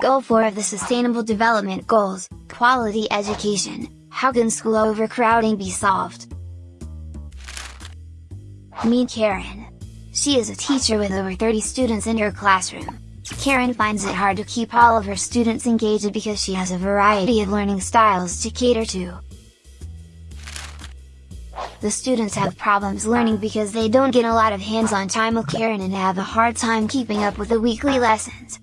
Goal 4 of the Sustainable Development Goals, Quality Education, How can school overcrowding be solved? Meet Karen. She is a teacher with over 30 students in her classroom. Karen finds it hard to keep all of her students engaged because she has a variety of learning styles to cater to. The students have problems learning because they don't get a lot of hands-on time with Karen and have a hard time keeping up with the weekly lessons.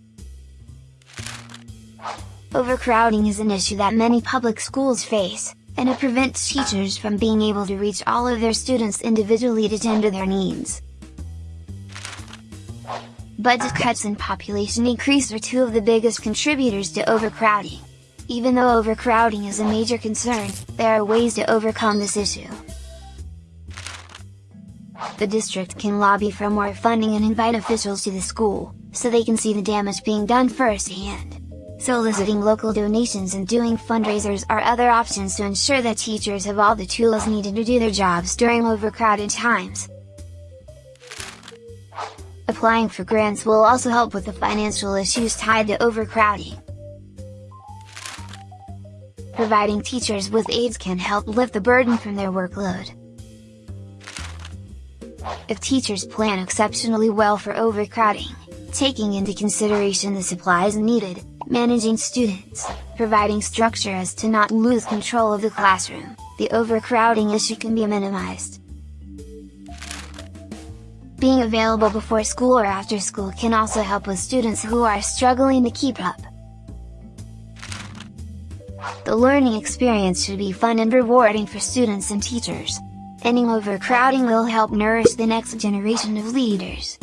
Overcrowding is an issue that many public schools face, and it prevents teachers from being able to reach all of their students individually to tend to their needs. Budget cuts and population increase are two of the biggest contributors to overcrowding. Even though overcrowding is a major concern, there are ways to overcome this issue. The district can lobby for more funding and invite officials to the school, so they can see the damage being done firsthand. Soliciting local donations and doing fundraisers are other options to ensure that teachers have all the tools needed to do their jobs during overcrowded times. Applying for grants will also help with the financial issues tied to overcrowding. Providing teachers with aides can help lift the burden from their workload. If teachers plan exceptionally well for overcrowding, taking into consideration the supplies needed, managing students, providing structure as to not lose control of the classroom, the overcrowding issue can be minimized. Being available before school or after school can also help with students who are struggling to keep up. The learning experience should be fun and rewarding for students and teachers. Ending overcrowding will help nourish the next generation of leaders.